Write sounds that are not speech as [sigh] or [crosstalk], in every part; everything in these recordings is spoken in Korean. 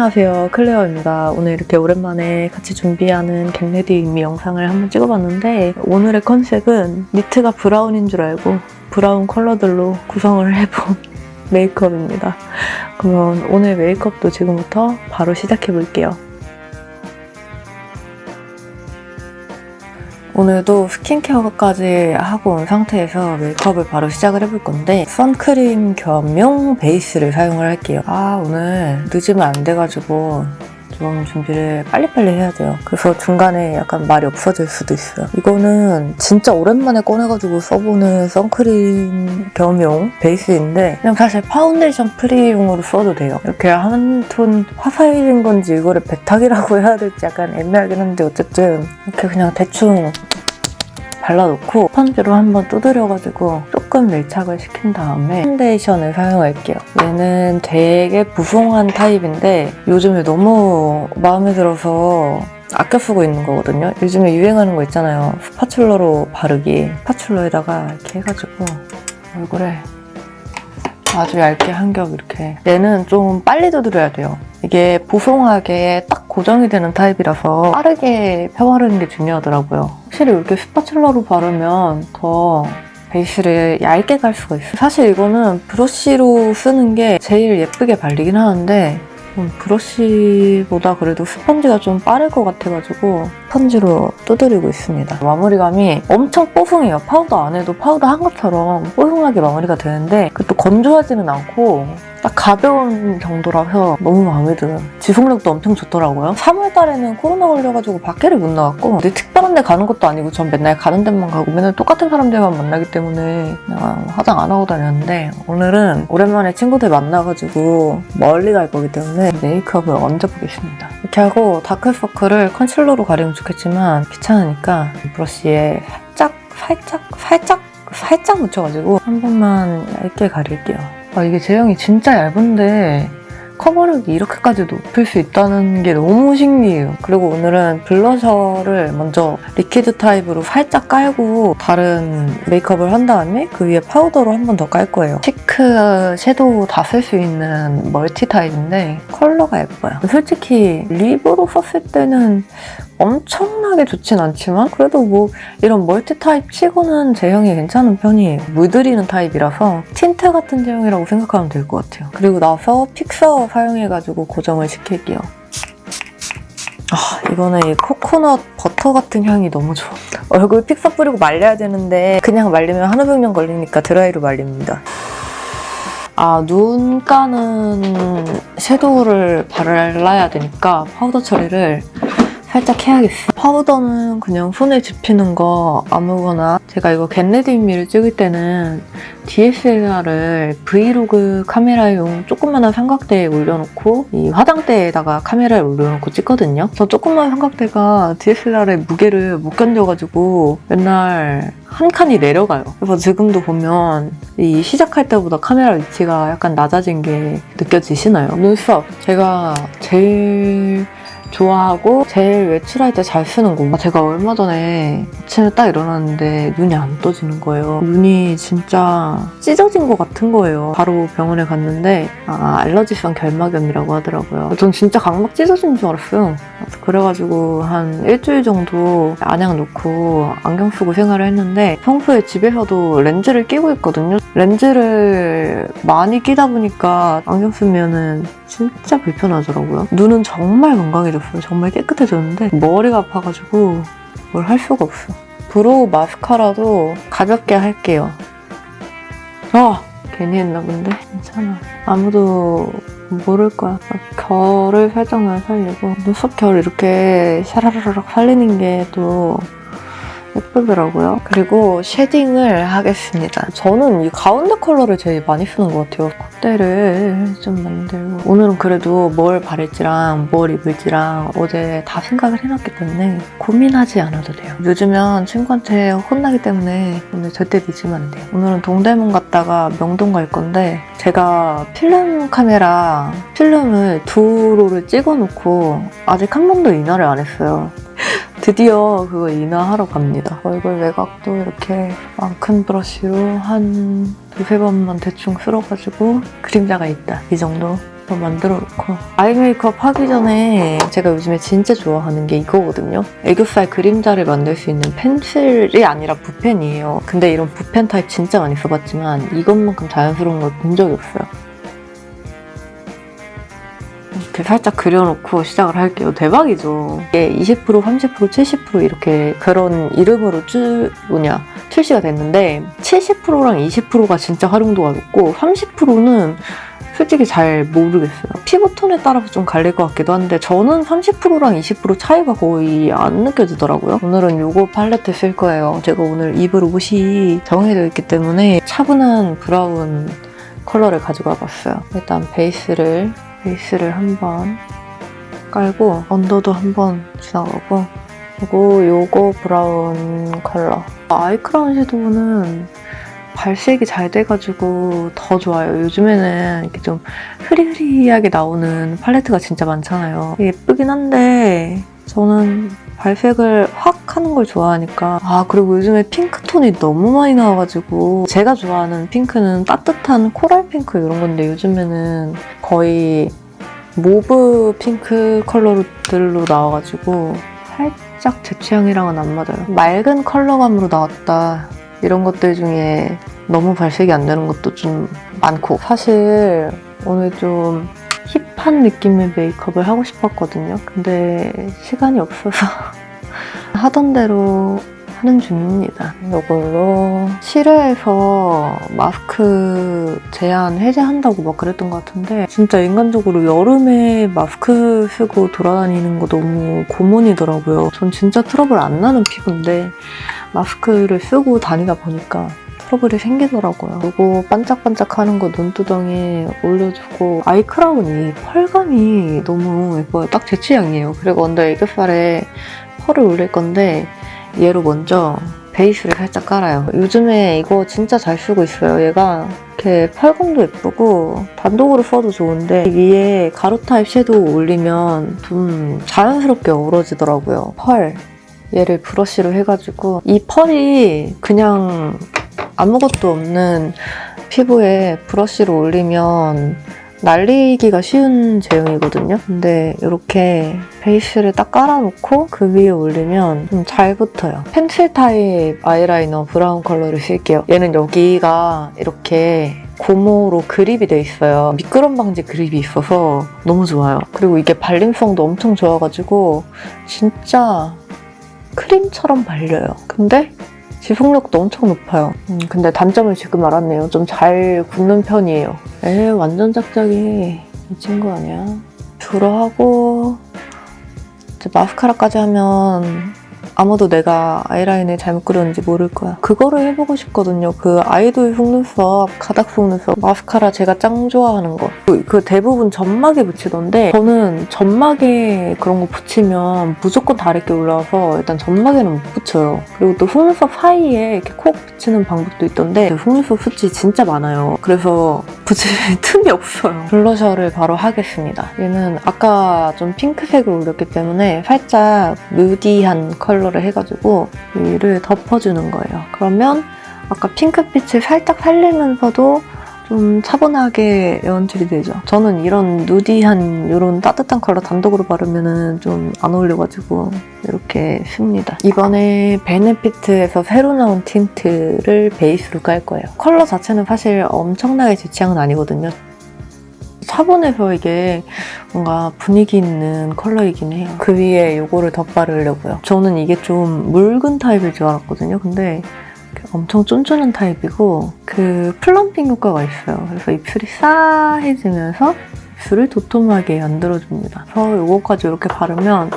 안녕하세요. 클레어입니다. 오늘 이렇게 오랜만에 같이 준비하는 Get Ready With Me 영상을 한번 찍어봤는데 오늘의 컨셉은 니트가 브라운인 줄 알고 브라운 컬러들로 구성을 [laughs] 해본 메이크업입니다. 그러면 오늘 메이크업도 지금부터 바로 시작해볼게요 오늘도 스킨케어까지 하고 온 상태에서 메이크업을 바로 시작을 해볼 건데 선크림 겸용 베이스를 사용을 할게요. 아 오늘 늦으면 안 돼가지고 좀 준비를 빨리빨리 해야 돼요. 그래서 중간에 약간 말이 없어질 수도 있어요. 이거는 진짜 오랜만에 꺼내가지고 써보는 선크림 겸용 베이스인데 그냥 사실 파운데이션 프리용으로 써도 돼요. 이렇게 한 톤 화사해진 건지 이거를 백탁이라고 [laughs] 해야 될지 약간 애매하긴 한데 어쨌든 이렇게 그냥 대충 발라놓고 스펀지로 한번 두드려가지고 조금 밀착을 시킨 다음에 파운데이션을 사용할게요. 얘는 되게 보송한 타입인데 요즘에 너무 마음에 들어서 아껴 쓰고 있는 거거든요. 요즘에 유행하는 거 있잖아요. spatula로 바르기. spatula에다가 이렇게 해가지고 얼굴에 아주 얇게 한 겹 이렇게 얘는 좀 빨리 두드려야 돼요. 이게 보송하게 딱 고정이 되는 타입이라서 빠르게 펴바르는 게 중요하더라고요. 확실히 이렇게 spatula로 바르면 더 베이스를 얇게 갈 수가 있어요. 사실 이거는 브러쉬로 쓰는 게 제일 예쁘게 발리긴 하는데 음, 브러쉬보다 그래도 스펀지가 좀 빠를 것 같아가지고 스펀지로 두드리고 있습니다. 마무리감이 엄청 뽀송해요. 파우더 안 해도 파우더 한 것처럼 뽀송하게 마무리가 되는데 그것도 건조하지는 않고 딱 가벼운 정도라서 너무 마음에 들어요. 지속력도 엄청 좋더라고요. 3월 달에는 코로나 걸려가지고 밖에를 못 나갔고 근데 특별한 데 가는 것도 아니고 전 맨날 가는 데만 가고 맨날 똑같은 사람들만 만나기 때문에 그냥 화장 안 하고 다녔는데 오늘은 오랜만에 친구들 만나가지고 멀리 갈 거기 때문에 메이크업을 얹어보겠습니다. 이렇게 하고 다크서클을 컨실러로 가리면 좋겠지만 귀찮으니까 브러쉬에 살짝 살짝 살짝 살짝 묻혀가지고 한 번만 얇게 가릴게요. 아, 이게 제형이 진짜 얇은데 커버력이 이렇게까지 높을 수 있다는 게 너무 신기해요. 그리고 오늘은 블러셔를 먼저 liquid 타입으로 살짝 깔고 다른 메이크업을 한 다음에 그 위에 파우더로 한 번 더 깔 거예요. 치크 섀도우 다 쓸 수 있는 멀티 타입인데 컬러가 예뻐요. 솔직히 립으로 썼을 때는 엄청나게 좋진 않지만 그래도 뭐 이런 멀티 타입 치고는 제형이 괜찮은 편이에요. 물들이는 타입이라서 틴트 같은 제형이라고 생각하면 될 것 같아요. 그리고 나서 픽서 사용해가지고 고정을 시킬게요. 아 이거는 이 코코넛 버터 같은 향이 너무 좋아. 얼굴 픽서 뿌리고 말려야 되는데 그냥 말리면 백년 걸리니까 드라이로 말립니다. 아, 눈 까는 섀도우를 발라야 되니까 파우더 처리를 살짝 해야겠어. 파우더는 그냥 손에 집히는 거 아무거나 제가 이거 겟레디미를 찍을 때는 DSLR을 브이로그 카메라용 조그만한 삼각대에 올려놓고 이 화장대에다가 카메라를 올려놓고 찍거든요. 저 조그만 삼각대가 DSLR의 무게를 못 견뎌가지고 맨날 한 칸이 내려가요. 그래서 지금도 보면 이 시작할 때보다 카메라 위치가 약간 낮아진 게 느껴지시나요? 눈썹 제가 제일 좋아하고 제일 외출할 때 잘 쓰는 거. 제가 얼마 전에 아침에 딱 일어났는데 눈이 안 떠지는 거예요. 눈이 진짜 찢어진 것 같은 거예요. 바로 병원에 갔는데 아, 알러지성 결막염이라고 하더라고요. 전 진짜 각막 찢어진 줄 알았어요. 그래가지고 한 일주일 정도 안약 놓고 안경 쓰고 생활을 했는데 평소에 집에서도 렌즈를 끼고 있거든요. 렌즈를 많이 끼다 보니까 안경 쓰면은 진짜 불편하더라고요. 눈은 정말 건강해졌어요. 정말 깨끗해졌는데 머리가 아파가지고 뭘 할 수가 없어. brow 마스카라도 가볍게 할게요. 아! 괜히 했나 본데? 괜찮아. 아무도 모를 거야. 결을 살짝만 살리고 눈썹 결 이렇게 샤라라락 살리는 게 또 예쁘더라고요. 그리고 shading을 하겠습니다. 저는 이 가운데 컬러를 제일 많이 쓰는 것 같아요. 콧대를 좀 만들고 오늘은 그래도 뭘 바를지랑 뭘 입을지랑 어제 다 생각을 해놨기 때문에 고민하지 않아도 돼요. 요즘은 친구한테 혼나기 때문에 오늘 절대 늦으면 안 돼요. 오늘은 동대문 갔다가 명동 갈 건데 제가 필름 카메라 필름을 두 롤을 찍어놓고 아직 한 번도 인화를 안 했어요. 드디어 그거 인화하러 갑니다. 얼굴 외곽도 이렇게 큰 브러쉬로 한 두세 번만 대충 쓸어가지고 그림자가 있다. 이 정도 만들어 놓고 아이 메이크업 하기 전에 제가 요즘에 진짜 좋아하는 게 이거거든요. 애교살 그림자를 만들 수 있는 펜슬이 아니라 붓펜이에요. 근데 이런 붓펜 타입 진짜 많이 써봤지만 이것만큼 자연스러운 걸 본 적이 없어요. 이렇게 살짝 그려놓고 시작을 할게요. 대박이죠. 이게 20%, 30%, 70% 이렇게 그런 이름으로 쭉 뭐냐 출시가 됐는데 70%랑 20%가 진짜 활용도가 높고 30%는 솔직히 잘 모르겠어요. 피부톤에 따라서 좀 갈릴 것 같기도 한데 저는 30%랑 20% 차이가 거의 안 느껴지더라고요. 오늘은 이거 팔레트 쓸 거예요. 제가 오늘 입을 옷이 정해져 있기 때문에 차분한 브라운 컬러를 가지고 와봤어요. 일단 베이스를 베이스를 한번 깔고 언더도 한번 지나가고 그리고 요거 브라운 컬러 아이크라운 섀도우는 발색이 잘 돼가지고 더 좋아요. 요즘에는 이렇게 좀 흐리흐리하게 나오는 팔레트가 진짜 많잖아요. 예쁘긴 한데 저는 발색을 확 하는 걸 좋아하니까 아 그리고 요즘에 핑크톤이 너무 많이 나와가지고 제가 좋아하는 핑크는 따뜻한 coral 핑크 이런 건데 요즘에는 거의 mauve 핑크 컬러들로 나와가지고 살짝 제 취향이랑은 안 맞아요. 맑은 컬러감으로 나왔다 이런 것들 중에 너무 발색이 안 되는 것도 좀 많고 사실 오늘 좀 힙한 느낌의 메이크업을 하고 싶었거든요. 근데 시간이 없어서 [laughs] 하던 대로 하는 중입니다. 이걸로 7회에서 마스크 제한 해제한다고 막 그랬던 것 같은데 진짜 인간적으로 여름에 마스크 쓰고 돌아다니는 거 너무 고문이더라고요. 전 진짜 트러블 안 나는 피부인데 마스크를 쓰고 다니다 보니까 트러블이 생기더라고요. 이거 반짝반짝하는 거 눈두덩이에 올려주고 아이 크라운이 펄감이 너무 예뻐요. 딱 제 취향이에요. 그리고 under 애교살에 펄을 올릴 건데 얘로 먼저 베이스를 살짝 깔아요. 요즘에 이거 진짜 잘 쓰고 있어요. 얘가 이렇게 펄감도 예쁘고 단독으로 써도 좋은데 위에 가루 타입 섀도우 올리면 좀 자연스럽게 어우러지더라고요. 펄. 얘를 브러쉬로 해가지고 이 펄이 그냥 아무것도 없는 피부에 브러쉬로 올리면 날리기가 쉬운 제형이거든요. 근데 이렇게 베이스를 딱 깔아놓고 그 위에 올리면 좀 잘 붙어요. 펜슬 타입 아이라이너 브라운 컬러를 쓸게요. 얘는 여기가 이렇게 고무로 그립이 돼 있어요. 미끄럼 방지 그립이 있어서 너무 좋아요. 그리고 이게 발림성도 엄청 좋아가지고 진짜 크림처럼 발려요. 근데 지속력도 엄청 높아요. 음, 근데 단점을 지금 알았네요. 좀잘 굳는 편이에요. 에 완전 짝짝이 미친 거 아니야? 주로 하고 이제 마스카라까지 하면 아무도 내가 아이라인을 잘못 그렸는지 모를 거야. 그거를 해보고 싶거든요. 그 아이돌 속눈썹, 가닥 속눈썹, 마스카라 제가 짱 좋아하는 거. 그, 그 대부분 점막에 붙이던데 저는 점막에 그런 거 붙이면 무조건 다르게 올라와서 일단 점막에는 못 붙여요. 그리고 또 속눈썹 사이에 이렇게 콕 붙이는 방법도 있던데 속눈썹 숱이 진짜 많아요. 그래서 붙일 [laughs] 틈이 없어요. 블러셔를 바로 하겠습니다. 얘는 아까 좀 핑크색을 올렸기 때문에 살짝 nudy한 컬러를 해가지고 위를 덮어주는 거예요. 그러면 아까 핑크빛을 살짝 살리면서도 좀 차분하게 연출이 되죠. 저는 이런 nudy한 이런 따뜻한 컬러 단독으로 바르면 좀 안 어울려가지고 이렇게 씁니다. 이번에 베네피트에서 새로 나온 틴트를 베이스로 깔 거예요. 컬러 자체는 사실 엄청나게 제 취향은 아니거든요. 차분해서 이게 뭔가 분위기 있는 컬러이긴 해요. 그 위에 이거를 덧바르려고요. 저는 이게 좀 묽은 타입일 줄 알았거든요. 근데 엄청 쫀쫀한 타입이고 그 plumping 효과가 있어요. 그래서 입술이 싸해지면서 입술을 도톰하게 만들어줍니다. 그래서 이거까지 이렇게 바르면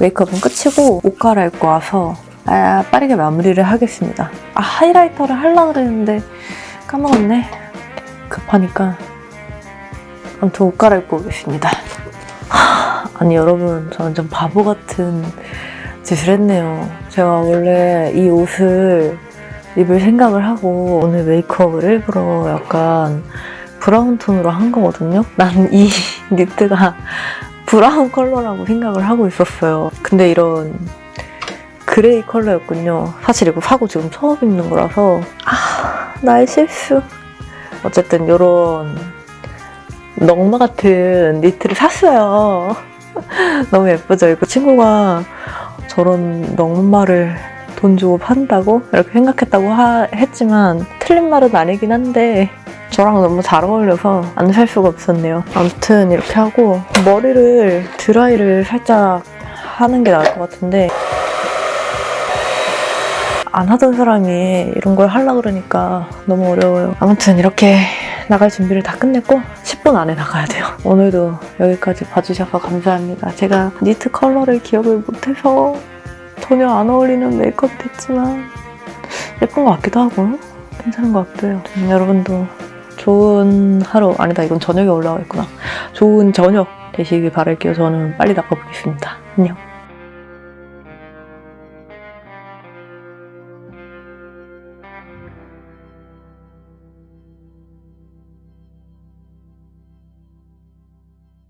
메이크업은 끝이고 옷 갈아입고 와서 아, 빠르게 마무리를 하겠습니다. 아 하이라이터를 하려고 그랬는데 까먹었네. 급하니까 아무튼 옷 갈아입고 오겠습니다. 하, 아니 여러분 저는 좀 바보 같은 짓을 했네요. 제가 원래 이 옷을 입을 생각을 하고 오늘 메이크업을 일부러 약간 브라운 톤으로 한 거거든요. 난 이 [laughs] 니트가 브라운 컬러라고 생각을 하고 있었어요. 근데 이런 그레이 컬러였군요. 사실 이거 사고 지금 처음 입는 거라서 아 나의 실수. 어쨌든 이런 넉마 같은 니트를 샀어요. [laughs] 너무 예쁘죠? 이거 친구가 저런 넉마를 돈 주고 판다고 이렇게 생각했다고 하- 했지만 틀린 말은 아니긴 한데 저랑 너무 잘 어울려서 안 살 수가 없었네요. 아무튼 이렇게 하고 머리를 드라이를 살짝 하는 게 나을 것 같은데 안 하던 사람이 이런 걸 하려 그러니까 너무 어려워요. 아무튼 이렇게 나갈 준비를 다 끝냈고 10분 안에 나가야 돼요. 오늘도 여기까지 봐주셔서 감사합니다. 제가 니트 컬러를 기억을 못해서 전혀 안 어울리는 메이크업 됐지만 예쁜 것 같기도 하고 괜찮은 것 같고요. 음, 여러분도 좋은 하루 아니다 이건 저녁에 올라와 있구나. 좋은 저녁 되시길 바랄게요. 저는 빨리 나가보겠습니다. 안녕.